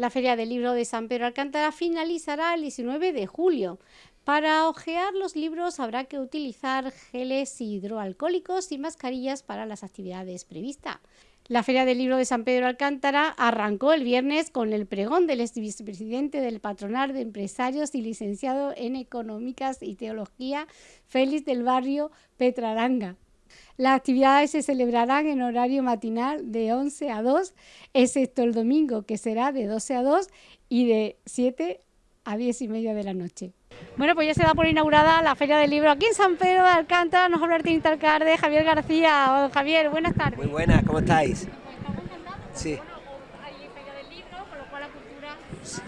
La Feria del Libro de San Pedro Alcántara finalizará el 19 de julio. Para ojear los libros habrá que utilizar geles hidroalcohólicos y mascarillas para las actividades previstas. La Feria del Libro de San Pedro Alcántara arrancó el viernes con el pregón del ex vicepresidente del Patronar de Empresarios y licenciado en Económicas y Teología, Félix del Barrio Petraranga. Las actividades se celebrarán en horario matinal de 11 a 2, excepto el domingo, que será de 12 a 2 y de 7 a 10 y media de la noche. Bueno, pues ya se da por inaugurada la Feria del Libro aquí en San Pedro de Alcántara. Nos habla el alcalde Javier García. Javier, buenas tardes. Muy buenas, ¿cómo estáis? Sí.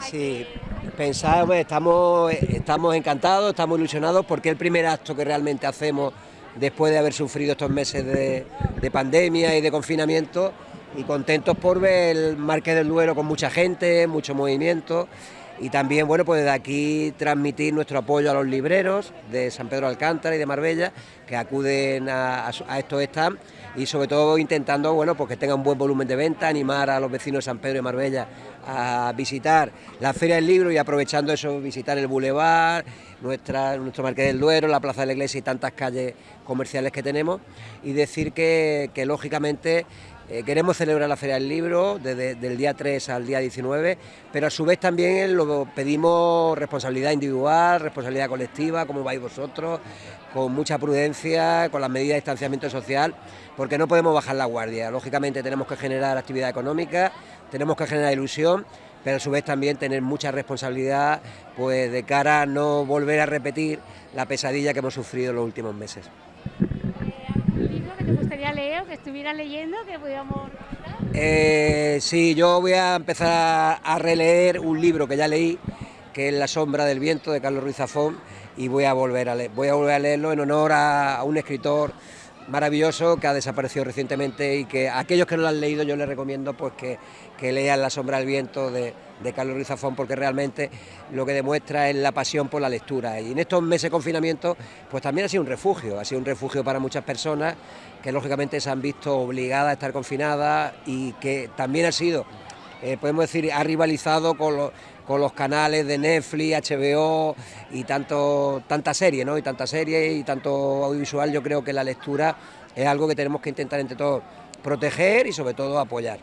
Sí, pensamos, estamos, estamos encantados, estamos ilusionados porque es el primer acto que realmente hacemos después de haber sufrido estos meses de, de pandemia y de confinamiento y contentos por ver el Marqués del Duero con mucha gente, mucho movimiento y también, bueno, pues desde aquí transmitir nuestro apoyo a los libreros de San Pedro Alcántara y de Marbella que acuden a, estos stands y sobre todo intentando, bueno, pues que tengan un buen volumen de venta, animar a los vecinos de San Pedro y Marbella a visitar la Feria del Libro y aprovechando eso visitar el Boulevard, nuestra, nuestro Marqués del Duero, la Plaza de la Iglesia y tantas calles comerciales que tenemos y decir que, que lógicamente eh, queremos celebrar la Feria del Libro desde el día 3 al día 19, pero a su vez también lo pedimos responsabilidad individual, responsabilidad colectiva, como vais vosotros, con mucha prudencia, con las medidas de distanciamiento social, porque no podemos bajar la guardia. Lógicamente tenemos que generar actividad económica, tenemos que generar ilusión, pero a su vez también tener mucha responsabilidad pues de cara a no volver a repetir la pesadilla que hemos sufrido en los últimos meses. Te gustaría leer o que estuviera leyendo que podíamos eh, sí, yo voy a empezar a releer un libro que ya leí, que es La sombra del viento de Carlos Ruiz Zafón, y voy a volver a leer, voy a volver a leerlo en honor a un escritor maravilloso que ha desaparecido recientemente y que a aquellos que no lo han leído yo les recomiendo pues que, lean La sombra del viento de, Carlos Ruiz Zafón porque realmente lo que demuestra es la pasión por la lectura. Y en estos meses de confinamiento pues también ha sido un refugio, ha sido un refugio para muchas personas que lógicamente se han visto obligadas a estar confinadas y que también ha sido, eh, podemos decir, ha rivalizado con los con los canales de Netflix, HBO y tanto, tanta serie, ¿no? Y tanta serie y tanto audiovisual, yo creo que la lectura es algo que tenemos que intentar entre todos proteger y sobre todo apoyar.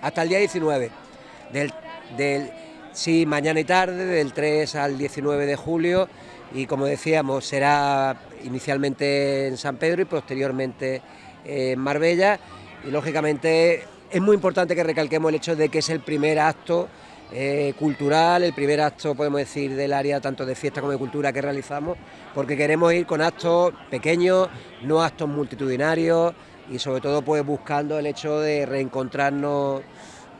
Hasta el día 19, del, del, sí, mañana y tarde, del 3 al 19 de julio, y como decíamos, será inicialmente en San Pedro y posteriormente en Marbella, y lógicamente es muy importante que recalquemos el hecho de que es el primer acto eh, cultural, el primer acto, podemos decir, del área tanto de fiesta como de cultura que realizamos, porque queremos ir con actos pequeños, no actos multitudinarios y sobre todo pues buscando el hecho de reencontrarnos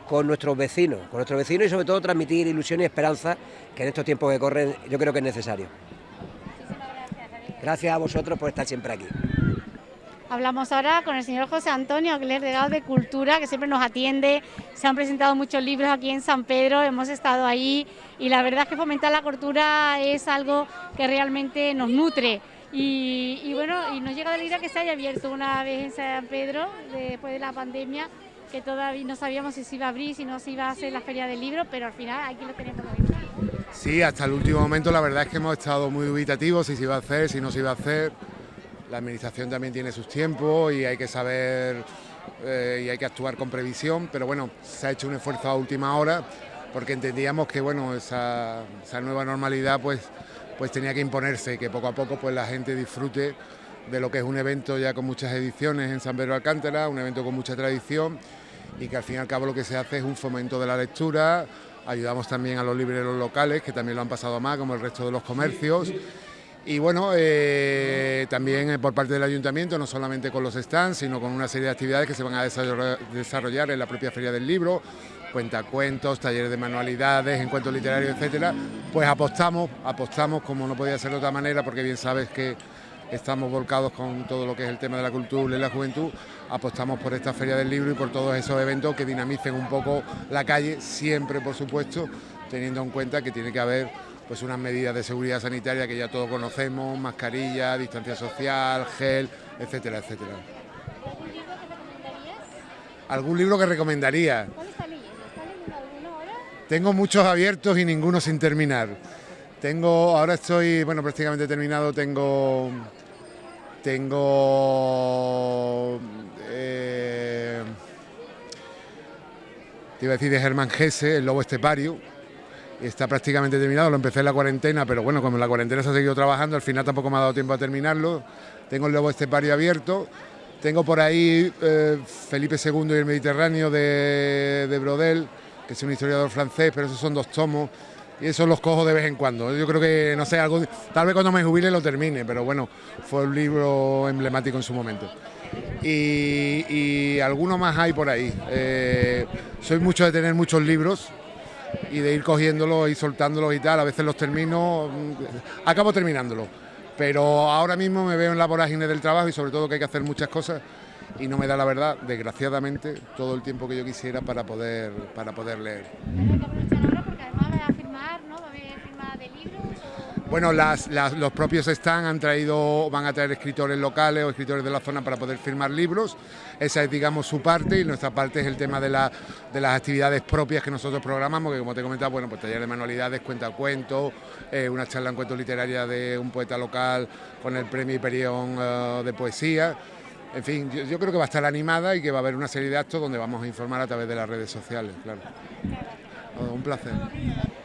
con nuestros vecinos, con nuestros vecinos y sobre todo transmitir ilusión y esperanza que en estos tiempos que corren yo creo que es necesario. Gracias a vosotros por estar siempre aquí. Hablamos ahora con el señor José Antonio Aguilera, delegado de Cultura, que siempre nos atiende. Se han presentado muchos libros aquí en San Pedro, hemos estado ahí y la verdad es que fomentar la cultura es algo que realmente nos nutre. Y, bueno, y nos llega la idea que se haya abierto una vez en San Pedro, después de la pandemia, que todavía no sabíamos si se iba a abrir, si no se iba a hacer la feria del libro, pero al final aquí lo tenemos. Sí, hasta el último momento la verdad es que hemos estado muy dubitativos si se iba a hacer, si no se iba a hacer la administración también tiene sus tiempos y hay que saber eh, y hay que actuar con previsión, pero bueno, se ha hecho un esfuerzo a última hora porque entendíamos que bueno, esa, nueva normalidad pues, pues tenía que imponerse y que poco a poco pues la gente disfrute de lo que es un evento ya con muchas ediciones en San Pedro Alcántara, un evento con mucha tradición y que al fin y al cabo lo que se hace es un fomento de la lectura, ayudamos también a los libreros locales que también lo han pasado más como el resto de los comercios y bueno, eh, también eh, por parte del ayuntamiento, no solamente con los stands, sino con una serie de actividades que se van a desarrollar en la propia Feria del Libro, cuentacuentos, talleres de manualidades, encuentros literarios, etcétera, pues apostamos, apostamos como no podía ser de otra manera, porque bien sabes que estamos volcados con todo lo que es el tema de la cultura y la juventud, apostamos por esta Feria del Libro y por todos esos eventos que dinamicen un poco la calle, siempre por supuesto, teniendo en cuenta que tiene que haber pues unas medidas de seguridad sanitaria que ya todos conocemos, mascarilla, distancia social, gel, etcétera, etcétera. ¿Algún libro que recomendaría? Tengo muchos abiertos y ninguno sin terminar. Tengo, ahora estoy, bueno, prácticamente terminado, tengo, tengo, eh, te iba a decir de Germán Gese, El Lobo Estepario, está prácticamente terminado, lo empecé en la cuarentena, pero bueno, como en la cuarentena se ha seguido trabajando, al final tampoco me ha dado tiempo a terminarlo. Tengo el Lobo Estepario abierto, tengo por ahí eh, Felipe II y el Mediterráneo de, de, Brodel, que es un historiador francés, pero esos son dos tomos, y esos los cojo de vez en cuando. Yo creo que, no sé, algo, tal vez cuando me jubile lo termine, pero bueno, fue un libro emblemático en su momento. Y, y alguno más hay por ahí. Eh, soy mucho de tener muchos libros, y de ir cogiéndolos y soltándolos y tal. A veces los termino, acabo terminándolos. Pero ahora mismo me veo en la vorágine del trabajo y sobre todo que hay que hacer muchas cosas y no me da la verdad, desgraciadamente, todo el tiempo que yo quisiera para poder, para poder leer. Bueno, los propios están han traído, van a traer escritores locales o escritores de la zona para poder firmar libros. Esa es, digamos, su parte y nuestra parte es el tema de, las actividades propias que nosotros programamos, que como te he comentado, bueno, pues taller de manualidades, cuenta cuentos, eh, una charla en cuentos literaria de un poeta local con el premio Hiperión eh, de poesía. En fin, yo, creo que va a estar animada y que va a haber una serie de actos donde vamos a informar a través de las redes sociales, claro. un placer.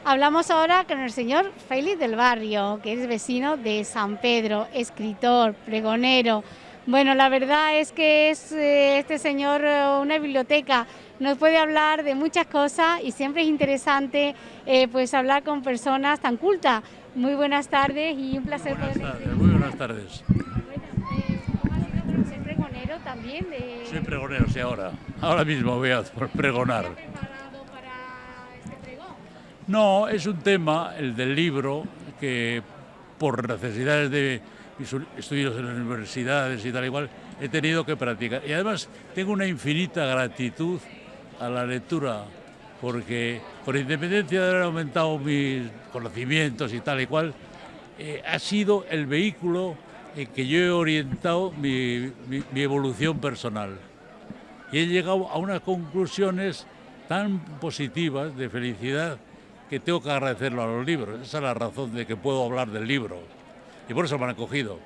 Hablamos ahora con el señor Félix del Barrio, que es vecino de San Pedro, escritor, pregonero. Bueno, la verdad es que es eh, este señor eh, una biblioteca, nos puede hablar de muchas cosas y siempre es interesante eh, pues hablar con personas tan cultas. Muy buenas tardes y un placer buenas tardes, Muy buenas tardes. ser pregonero también? Soy pregonero, sí, ahora. Ahora mismo voy a pregonar. No, es un tema, el del libro, que por necesidades de mis estudios en las universidades y tal igual, he tenido que practicar. Y además tengo una infinita gratitud a la lectura, porque por independencia de haber aumentado mis conocimientos y tal y cual, eh, ha sido el vehículo en que yo he orientado mi, mi evolución personal. Y he llegado a unas conclusiones tan positivas de felicidad que tengo que agradecerlo a los libros. Esa es la razón de que puedo hablar del libro. Y por eso me han acogido.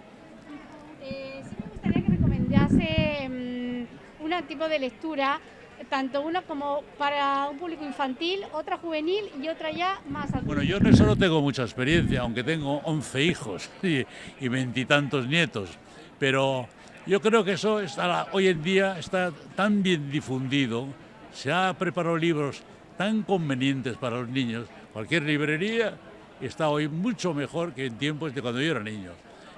Eh, sí me gustaría que recomendase um, un tipo de lectura, tanto una como para un público infantil, otra juvenil y otra ya más adulta. Bueno, yo en eso no tengo mucha experiencia, aunque tengo 11 hijos y veintitantos nietos. Pero yo creo que eso está, hoy en día está tan bien difundido, se ha preparado libros tan convenientes para los niños. Cualquier librería está hoy mucho mejor que en tiempos de cuando yo era niño,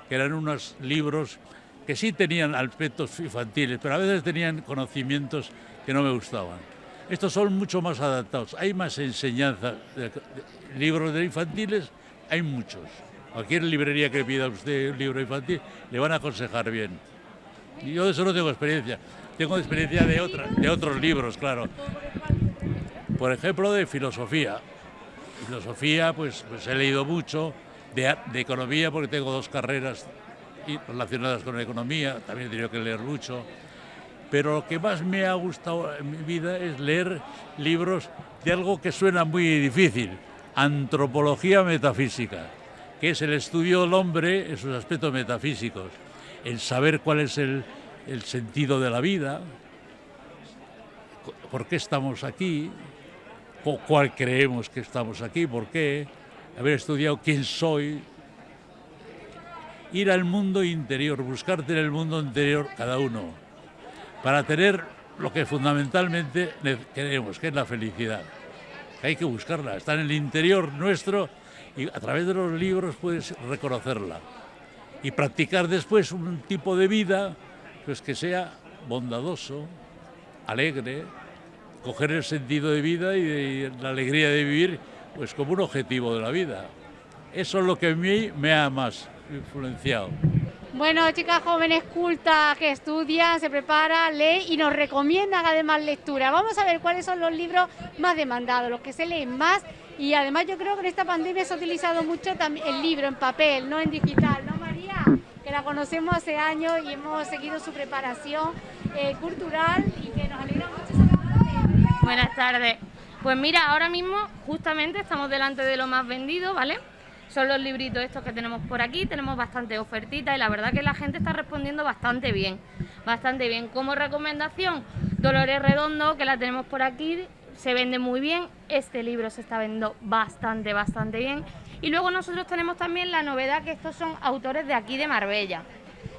que eran unos libros que sí tenían aspectos infantiles, pero a veces tenían conocimientos que no me gustaban. Estos son mucho más adaptados, hay más enseñanza. libros de infantiles hay muchos. Cualquier librería que pida usted un libro infantil le van a aconsejar bien. Yo de eso no tengo experiencia. Tengo experiencia de, de otros libros, claro por ejemplo, de filosofía. Filosofía, pues, pues he leído mucho, de, economía, porque tengo dos carreras relacionadas con la economía, también he tenido que leer mucho. Pero lo que más me ha gustado en mi vida es leer libros de algo que suena muy difícil, antropología metafísica, que es el estudio del hombre en sus aspectos metafísicos, el saber cuál es el, el sentido de la vida, por qué estamos aquí, cuál creemos que estamos aquí, por qué, haber estudiado quién soy, ir al mundo interior, buscarte en el mundo interior cada uno, para tener lo que fundamentalmente queremos, que es la felicidad. hay que buscarla, está en el interior nuestro y a través de los libros puedes reconocerla. Y practicar después un tipo de vida pues que sea bondadoso, alegre, coger el sentido de vida y, la alegría de vivir pues como un objetivo de la vida. Eso es lo que a mí me ha más influenciado. Bueno, chicas jóvenes cultas que estudian, se preparan, leen y nos recomiendan además lectura. Vamos a ver cuáles son los libros más demandados, los que se leen más. Y además yo creo que en esta pandemia se ha utilizado mucho el libro en papel, no en digital, ¿no María? Que la conocemos hace años y hemos seguido su preparación eh, cultural y que nos Buenas tardes. Pues mira, ahora mismo justamente estamos delante de lo más vendido, ¿vale? Son los libritos estos que tenemos por aquí, tenemos bastante ofertita y la verdad que la gente está respondiendo bastante bien, bastante bien. Como recomendación, Dolores Redondo, que la tenemos por aquí, se vende muy bien, este libro se está vendiendo bastante, bastante bien. Y luego nosotros tenemos también la novedad que estos son autores de aquí de Marbella.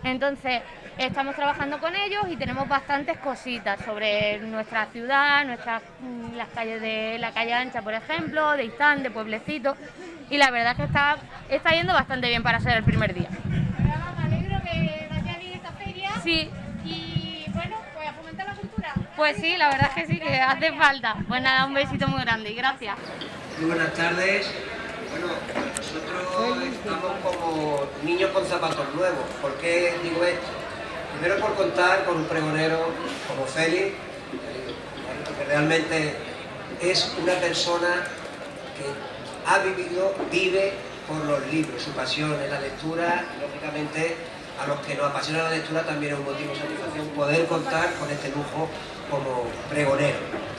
Entonces, estamos trabajando con ellos y tenemos bastantes cositas sobre nuestra ciudad, nuestras mm, las calles de la calle ancha, por ejemplo, de Istán, de Pueblecito, y la verdad es que está, está yendo bastante bien para ser el primer día. Me alegro que vaya bien esta feria. Sí, Y bueno, pues a fomentar la cultura. pues sí, la verdad es que sí, que hace falta. Pues nada, un besito muy grande y gracias. Muy buenas tardes. Bueno, nosotros estamos como niños con zapatos nuevos. ¿Por qué digo esto? Primero por contar con un pregonero como Félix, que realmente es una persona que ha vivido, vive por los libros, su pasión es la lectura y lógicamente a los que nos apasiona la lectura también es un motivo de satisfacción poder contar con este lujo como pregonero.